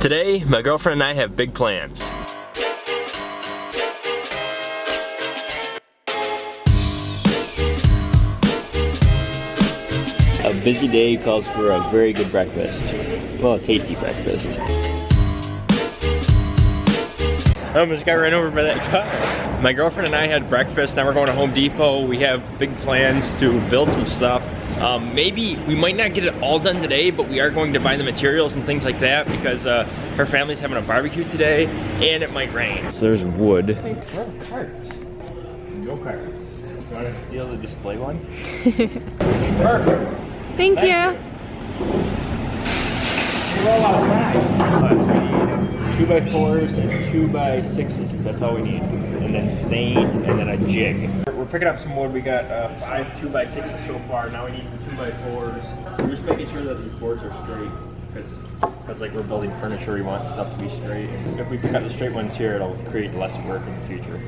Today, my girlfriend and I have big plans. A busy day calls for a very good breakfast. Well, a tasty breakfast. I almost got ran over by that car. My girlfriend and I had breakfast, now we're going to Home Depot. We have big plans to build some stuff. Um, maybe, we might not get it all done today, but we are going to buy the materials and things like that because uh, her family's having a barbecue today and it might rain. So there's wood. Hey, where are carts? No carts. You want to steal the display one? Perfect. Thank, Thank you. you. Roll outside. Two by fours and two by sixes. That's all we need. And then stain and then a jig. We're picking up some wood. We got uh, five two by sixes so far. Now we need some two by fours. We're just making sure that these boards are straight because because like we're building furniture, we want stuff to be straight. And if we pick up the straight ones here, it'll create less work in the future.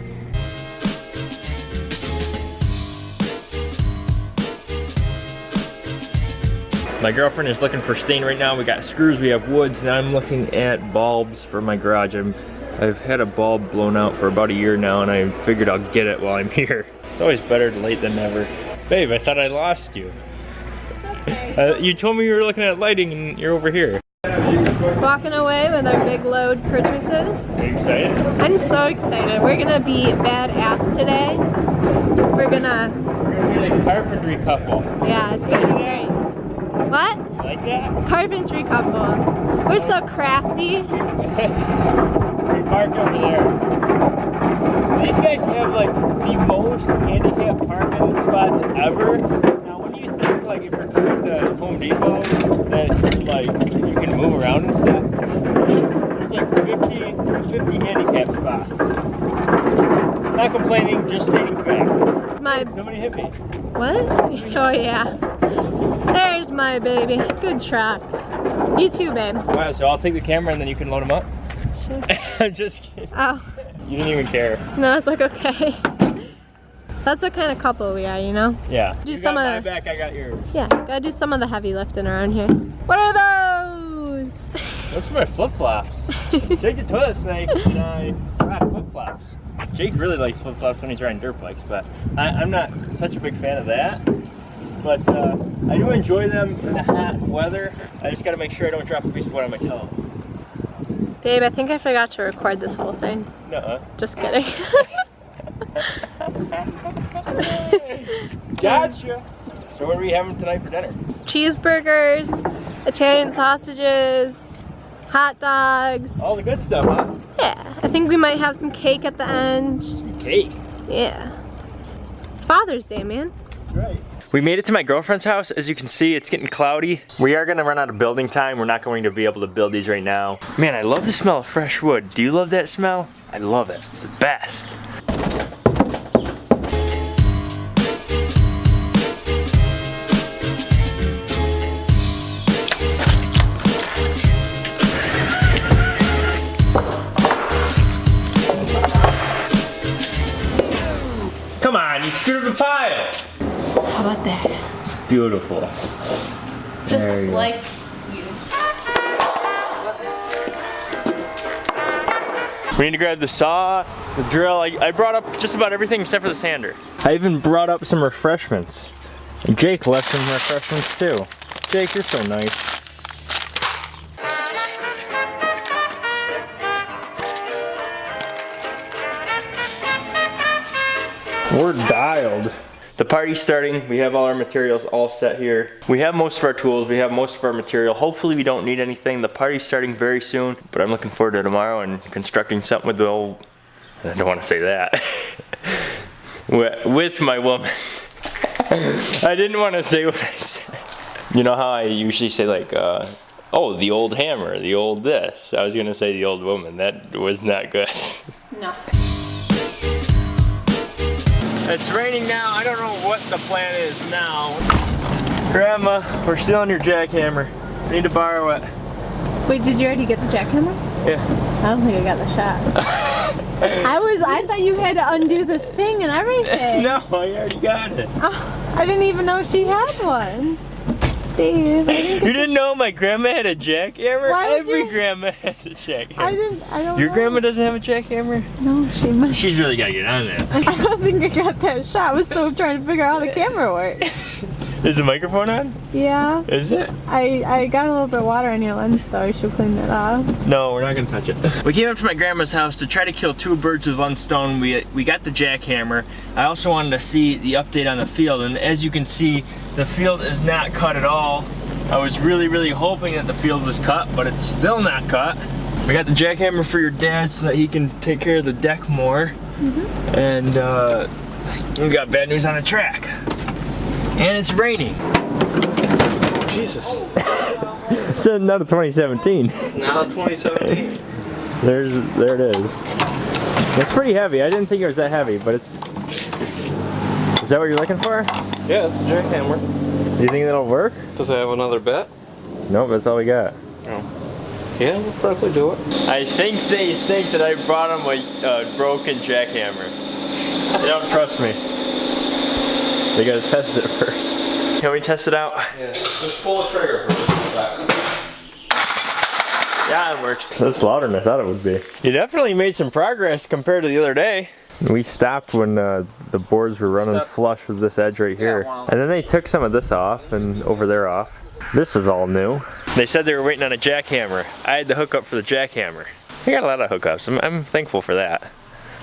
My girlfriend is looking for stain right now. We got screws, we have woods, now I'm looking at bulbs for my garage. I'm, I've had a bulb blown out for about a year now and I figured I'll get it while I'm here. It's always better late than never. Babe, I thought I lost you. Okay. Uh, you told me you were looking at lighting and you're over here. Walking away with our big load purchases. Are you excited? I'm so excited. We're gonna be badass today. We're gonna... We're gonna be like carpentry couple. Yeah, it's gonna be great. What? Like that? Carpentry couple. We're so crafty. we parked over there. These guys have like the most handicapped parking spots ever. Now when you think like if you're coming to Home Depot that like you can move around and stuff, there's like 50, 50 handicapped spots. Not complaining, just stating facts. My Somebody hit me. What? Oh yeah. There's my baby. Good truck. You too, babe. Wow, so I'll take the camera and then you can load them up? Sure. I'm just kidding. Oh. You didn't even care. No, it's like, okay. That's what kind of couple we are, you know? Yeah. Do you some got of my back, I got yours. Yeah, gotta do some of the heavy lifting around here. What are those? Those are my flip-flops. Jake the toilet snake and I flip-flops. Jake really likes flip-flops when he's riding dirt bikes, but I, am not such a big fan of that. But uh, I do enjoy them in the hot weather. I just gotta make sure I don't drop a piece of wood on my toe. Babe, I think I forgot to record this whole thing. No. -uh. Just kidding. gotcha. So what are we having tonight for dinner? Cheeseburgers, Italian sausages, hot dogs. All the good stuff, huh? Yeah. I think we might have some cake at the end. Some cake? Yeah. It's Father's Day, man. That's right. We made it to my girlfriend's house. As you can see, it's getting cloudy. We are gonna run out of building time. We're not going to be able to build these right now. Man, I love the smell of fresh wood. Do you love that smell? I love it. It's the best. The pile. How about that? Beautiful. Just like you. We need to grab the saw, the drill. I, I, brought up just about everything except for the sander. I even brought up some refreshments. Jake left some refreshments too. Jake, you're so nice. We're dialed. The party's starting. We have all our materials all set here. We have most of our tools. We have most of our material. Hopefully we don't need anything. The party's starting very soon, but I'm looking forward to tomorrow and constructing something with the old, I don't want to say that, with my woman. I didn't want to say what I said. You know how I usually say like, uh, oh, the old hammer, the old this. I was gonna say the old woman. That was not good. No. It's raining now. I don't know what the plan is now. Grandma, we're still on your jackhammer. I need to borrow it. Wait, did you already get the jackhammer? Yeah. I don't think I got the shot. I was, I thought you had to undo the thing and everything. no, I already got it. Oh, I didn't even know she had one. Dave. You didn't know my grandma had a jackhammer? Why Every you- grandma has a jackhammer. I didn't. I don't. Your know. grandma doesn't have a jackhammer? No, she must. She's really gotta get on that. I don't think I got that shot. I was still trying to figure out how the camera works. Is the microphone on? Yeah. Is it? I I got a little bit of water on your lens though. You should clean it off. No, we're not gonna touch it. We came up to my grandma's house to try to kill two birds with one stone. We we got the jackhammer. I also wanted to see the update on the field, and as you can see, the field is not cut at all. I was really, really hoping that the field was cut, but it's still not cut. We got the jackhammer for your dad so that he can take care of the deck more. And uh, we got bad news on the track. And it's raining. Jesus. It's another 2017. Now 2017. There's, there it is. It's pretty heavy. I didn't think it was that heavy, but it's. Is that what you're looking for? Yeah, it's a jackhammer. Do you think that'll work? Does it have another bet? Nope, that's all we got. Oh. Yeah, we'll probably do it. I think they think that I brought them a uh, broken jackhammer. They don't trust me. They gotta test it first. Can we test it out? Yeah, just pull the trigger for just a second. Yeah, it works. That's louder than I thought it would be. You definitely made some progress compared to the other day. We stopped when uh, the boards were running Stop. flush with this edge right here. wow. And then they took some of this off and over there off. This is all new. They said they were waiting on a jackhammer. I had the hookup for the jackhammer. I got a lot of hookups. I'm, I'm thankful for that.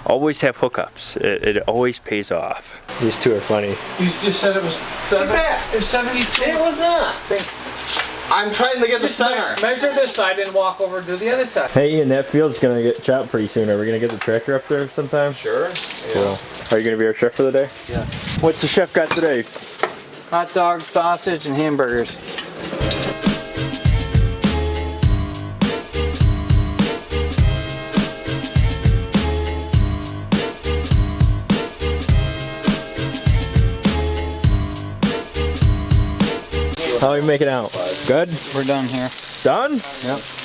Always have hookups. It, it always pays off. These two are funny. You just said it was seven. back. It was 72. It was not. I'm trying to get the center. me- measure this side and walk over to the other side. Hey Ian, that field's gonna get chopped pretty soon. Are we gonna get the tractor up there sometime? Sure. Cool. Are you gonna be our chef for the day? Yeah. What's the chef got today? Hot dogs, sausage, and hamburgers. How are we making out? Good? We're done here. Done? Yep.